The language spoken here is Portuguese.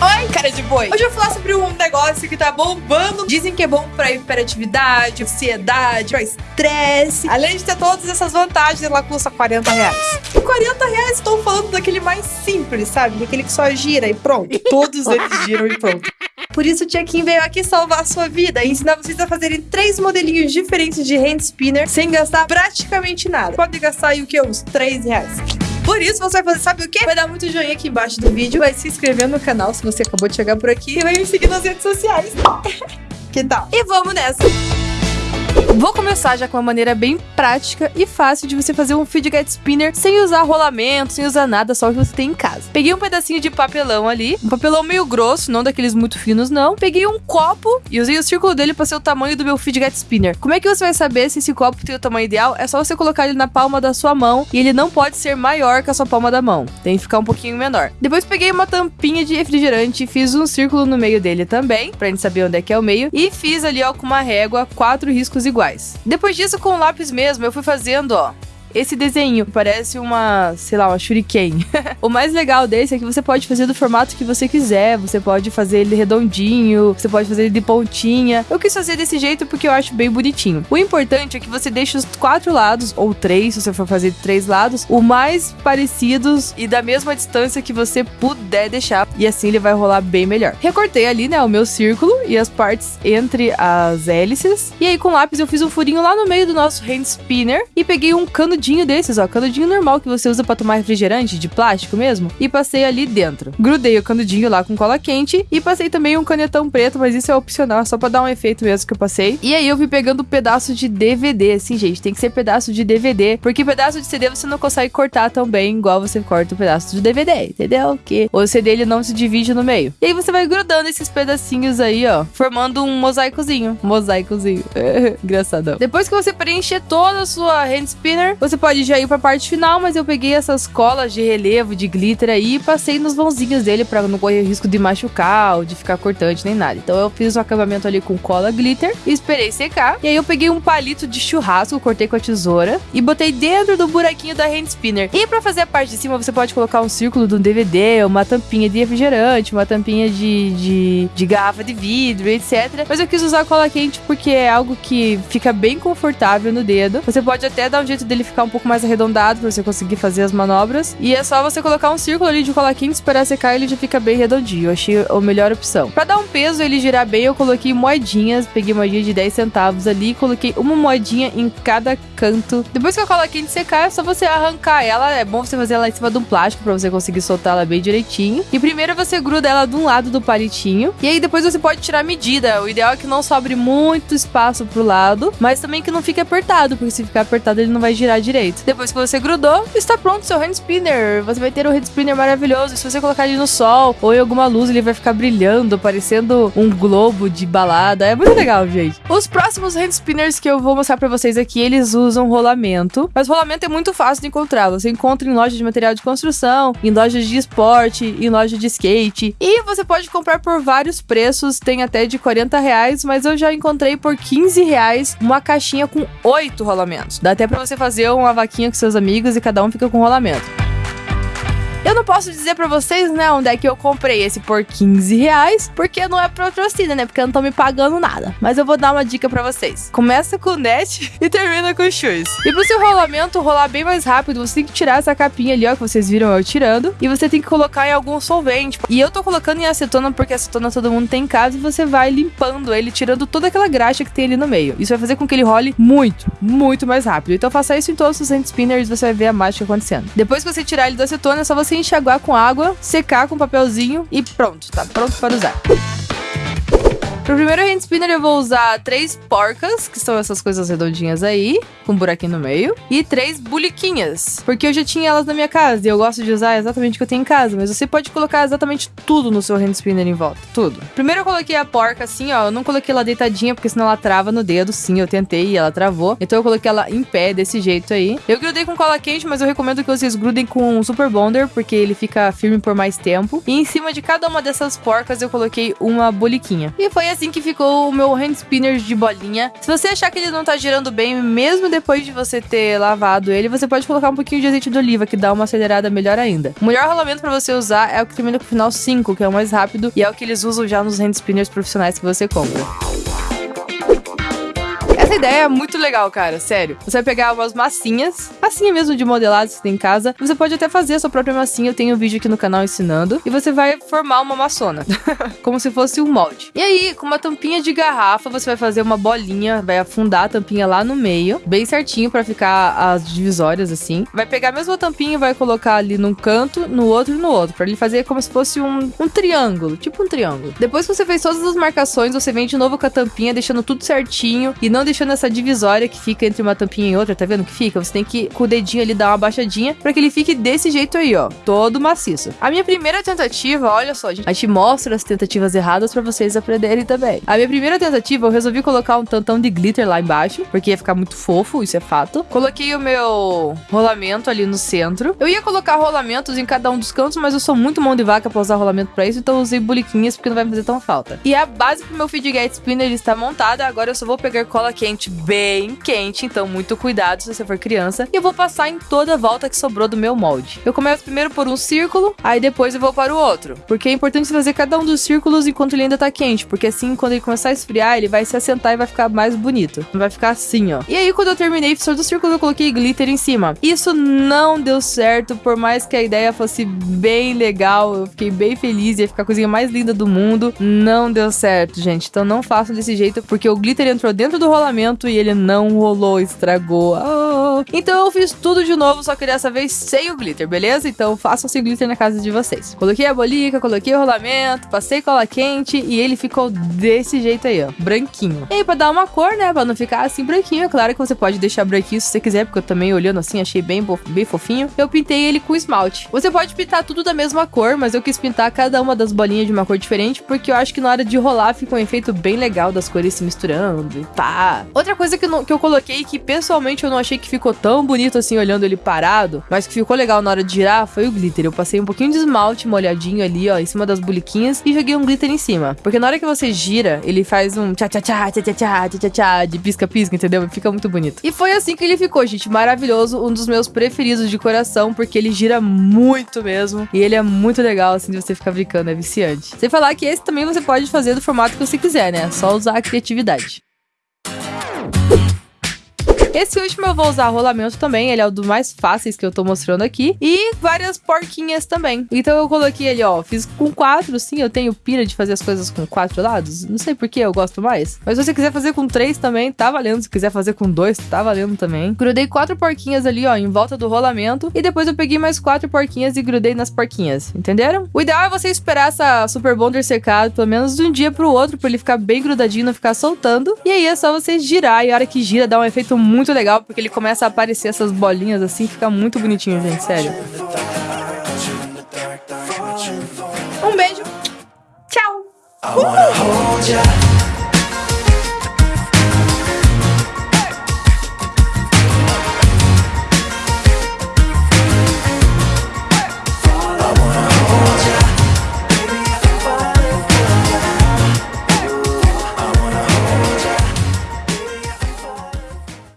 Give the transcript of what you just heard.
Oi, cara de boi. Hoje eu vou falar sobre um negócio que tá bombando. Dizem que é bom pra hiperatividade, ansiedade, pra estresse. Além de ter todas essas vantagens, ela custa 40 reais. E 40 reais, estou falando daquele mais simples, sabe? Daquele que só gira e pronto. Todos eles giram e pronto. Por isso o Tia Kim veio aqui salvar a sua vida e ensinar vocês a fazerem três modelinhos diferentes de hand spinner sem gastar praticamente nada. Pode gastar aí o que? Uns 3 reais. Por isso, você vai fazer, sabe o quê? Vai dar muito joinha aqui embaixo do vídeo, vai se inscrever no canal se você acabou de chegar por aqui e vai me seguir nas redes sociais. que tal? E vamos nessa! Vou começar já com uma maneira bem prática e fácil de você fazer um fidget spinner sem usar rolamento, sem usar nada, só o que você tem em casa. Peguei um pedacinho de papelão ali, um papelão meio grosso, não daqueles muito finos não. Peguei um copo e usei o círculo dele para ser o tamanho do meu fidget spinner. Como é que você vai saber se esse copo tem o tamanho ideal? É só você colocar ele na palma da sua mão e ele não pode ser maior que a sua palma da mão. Tem que ficar um pouquinho menor. Depois peguei uma tampinha de refrigerante e fiz um círculo no meio dele também, pra gente saber onde é que é o meio. E fiz ali, ó, com uma régua, quatro riscos iguais. Depois disso, com o lápis mesmo, eu fui fazendo, ó, esse desenho parece uma, sei lá, uma shuriken. o mais legal desse é que você pode fazer do formato que você quiser. Você pode fazer ele redondinho, você pode fazer ele de pontinha. Eu quis fazer desse jeito porque eu acho bem bonitinho. O importante é que você deixe os quatro lados, ou três, se você for fazer de três lados, o mais parecidos e da mesma distância que você puder deixar. E assim ele vai rolar bem melhor. Recortei ali, né, o meu círculo e as partes entre as hélices. E aí com lápis eu fiz um furinho lá no meio do nosso hand spinner e peguei um cano canudinho desses, ó, canudinho normal que você usa para tomar refrigerante, de plástico mesmo, e passei ali dentro. Grudei o canudinho lá com cola quente e passei também um canetão preto, mas isso é opcional, só para dar um efeito mesmo que eu passei. E aí eu fui pegando pedaço de DVD, assim, gente, tem que ser pedaço de DVD, porque pedaço de CD você não consegue cortar tão bem igual você corta o pedaço de DVD, entendeu? Que o CD ele não se divide no meio. E aí você vai grudando esses pedacinhos aí, ó, formando um mosaicozinho, mosaicozinho. Engraçadão. Depois que você preencher toda a sua hand spinner, você você pode já ir pra parte final, mas eu peguei essas colas de relevo, de glitter aí e passei nos vãozinhos dele pra não correr risco de machucar ou de ficar cortante nem nada. Então eu fiz um acabamento ali com cola glitter esperei secar. E aí eu peguei um palito de churrasco, cortei com a tesoura e botei dentro do buraquinho da hand spinner. E pra fazer a parte de cima, você pode colocar um círculo de um DVD, uma tampinha de refrigerante, uma tampinha de, de, de garrafa de vidro, etc. Mas eu quis usar cola quente porque é algo que fica bem confortável no dedo. Você pode até dar um jeito dele ficar um pouco mais arredondado pra você conseguir fazer as manobras. E é só você colocar um círculo ali de cola quente, esperar secar ele já fica bem redondinho. Eu achei a melhor opção. Pra dar um peso ele girar bem, eu coloquei moedinhas. Peguei moedinha de 10 centavos ali e coloquei uma moedinha em cada canto. Depois que a cola quente secar, é só você arrancar ela. É bom você fazer ela em cima de um plástico pra você conseguir soltar ela bem direitinho. E primeiro você gruda ela de um lado do palitinho. E aí depois você pode tirar a medida. O ideal é que não sobre muito espaço pro lado, mas também que não fique apertado, porque se ficar apertado ele não vai girar direito. Depois que você grudou, está pronto seu hand spinner. Você vai ter um hand spinner maravilhoso. Se você colocar ele no sol ou em alguma luz, ele vai ficar brilhando, parecendo um globo de balada. É muito legal, gente. Os próximos hand spinners que eu vou mostrar para vocês aqui, eles usam rolamento. Mas rolamento é muito fácil de encontrar. Você encontra em lojas de material de construção, em lojas de esporte, em loja de skate. E você pode comprar por vários preços. Tem até de 40 reais, mas eu já encontrei por 15 reais uma caixinha com oito rolamentos. Dá até para você fazer uma vaquinha com seus amigos e cada um fica com um rolamento. Eu não posso dizer pra vocês, né, onde é que eu comprei esse por 15 reais, porque não é patrocínio, né? Porque eu não tô me pagando nada. Mas eu vou dar uma dica pra vocês. Começa com o net e termina com o shoes. E pro seu rolamento rolar bem mais rápido, você tem que tirar essa capinha ali, ó, que vocês viram eu tirando. E você tem que colocar em algum solvente. E eu tô colocando em acetona, porque acetona todo mundo tem em casa. E você vai limpando ele, tirando toda aquela graxa que tem ali no meio. Isso vai fazer com que ele role muito, muito mais rápido. Então faça isso em todos os hand spinners, você vai ver a mágica acontecendo. Depois que você tirar ele da acetona, é só você enxaguar com água, secar com papelzinho e pronto, tá pronto para usar. Pro primeiro hand spinner eu vou usar três porcas, que são essas coisas redondinhas aí, com um buraquinho no meio, e três buliquinhas, porque eu já tinha elas na minha casa e eu gosto de usar exatamente o que eu tenho em casa, mas você pode colocar exatamente tudo no seu hand spinner em volta, tudo. Primeiro eu coloquei a porca assim, ó, eu não coloquei ela deitadinha porque senão ela trava no dedo, sim, eu tentei e ela travou, então eu coloquei ela em pé desse jeito aí. Eu grudei com cola quente, mas eu recomendo que vocês grudem com um super bonder, porque ele fica firme por mais tempo. E em cima de cada uma dessas porcas eu coloquei uma buliquinha. E foi assim que ficou o meu hand spinner de bolinha. Se você achar que ele não tá girando bem, mesmo depois de você ter lavado ele, você pode colocar um pouquinho de azeite de oliva, que dá uma acelerada melhor ainda. O melhor rolamento para você usar é o que termina com o final 5, que é o mais rápido e é o que eles usam já nos hand spinners profissionais que você compra ideia é muito legal, cara, sério. Você vai pegar umas massinhas, massinha mesmo de modelado que você tem em casa. Você pode até fazer a sua própria massinha, eu tenho um vídeo aqui no canal ensinando. E você vai formar uma maçona, como se fosse um molde. E aí, com uma tampinha de garrafa, você vai fazer uma bolinha, vai afundar a tampinha lá no meio, bem certinho para ficar as divisórias assim. Vai pegar a mesma tampinha e vai colocar ali num canto, no outro e no outro, para ele fazer como se fosse um, um triângulo, tipo um triângulo. Depois que você fez todas as marcações, você vem de novo com a tampinha, deixando tudo certinho e não deixando essa divisória que fica entre uma tampinha e outra, tá vendo que fica? Você tem que, com o dedinho ali, dar uma baixadinha para que ele fique desse jeito aí, ó, todo maciço. A minha primeira tentativa, olha só, gente, a gente mostra as tentativas erradas para vocês aprenderem também. A minha primeira tentativa, eu resolvi colocar um tantão de glitter lá embaixo, porque ia ficar muito fofo, isso é fato. Coloquei o meu rolamento ali no centro. Eu ia colocar rolamentos em cada um dos cantos, mas eu sou muito mão de vaca pra usar rolamento pra isso, então usei boliquinhas porque não vai fazer tão falta. E a base pro meu Fidget Spinner está montada, agora eu só vou pegar cola quente bem quente, então muito cuidado se você for criança. E eu vou passar em toda a volta que sobrou do meu molde. Eu começo primeiro por um círculo, aí depois eu vou para o outro. Porque é importante fazer cada um dos círculos enquanto ele ainda tá quente, porque assim, quando ele começar a esfriar, ele vai se assentar e vai ficar mais bonito. Vai ficar assim, ó. E aí, quando eu terminei todos os círculos, eu coloquei glitter em cima. Isso não deu certo, por mais que a ideia fosse bem legal, eu fiquei bem feliz, ia ficar a coisinha mais linda do mundo. Não deu certo, gente. Então não façam desse jeito, porque o glitter entrou dentro do rolamento e ele não rolou, estragou. Então eu fiz tudo de novo, só que dessa vez sem o glitter, beleza? Então façam sem glitter na casa de vocês. Coloquei a bolica, coloquei o rolamento, passei cola quente e ele ficou desse jeito aí, ó, branquinho. E aí, pra dar uma cor, né, pra não ficar assim branquinho, é claro que você pode deixar branquinho se você quiser, porque eu também olhando assim achei bem, bem fofinho. Eu pintei ele com esmalte. Você pode pintar tudo da mesma cor, mas eu quis pintar cada uma das bolinhas de uma cor diferente, porque eu acho que na hora de rolar fica um efeito bem legal das cores se misturando e pá. Outra coisa que, não, que eu coloquei que pessoalmente eu não achei que ficou tão bonito assim olhando ele parado, mas que ficou legal na hora de girar foi o glitter. Eu passei um pouquinho de esmalte molhadinho ali, ó, em cima das boliquinhas e joguei um glitter em cima. Porque na hora que você gira, ele faz um tchá tchá tchá tchá tchá tchá tchá tchá de pisca pisca, entendeu? Fica muito bonito. E foi assim que ele ficou, gente, maravilhoso, um dos meus preferidos de coração, porque ele gira muito mesmo e ele é muito legal assim de você ficar brincando, é viciante. Sem falar que esse também você pode fazer do formato que você quiser, né? Só usar a criatividade. Esse último eu vou usar rolamento também, ele é o dos mais fáceis que eu tô mostrando aqui. E várias porquinhas também. Então eu coloquei ele, ó, fiz com quatro, sim, eu tenho pira de fazer as coisas com quatro lados. Não sei por que eu gosto mais. Mas se você quiser fazer com três também, tá valendo. Se quiser fazer com dois, tá valendo também. Grudei quatro porquinhas ali, ó, em volta do rolamento. E depois eu peguei mais quatro porquinhas e grudei nas porquinhas, entenderam? O ideal é você esperar essa Super Bonder secar pelo menos de um dia pro outro, pra ele ficar bem grudadinho, não ficar soltando. E aí é só você girar, e a hora que gira dá um efeito muito muito legal porque ele começa a aparecer essas bolinhas assim, fica muito bonitinho, gente, sério. Um beijo. Tchau.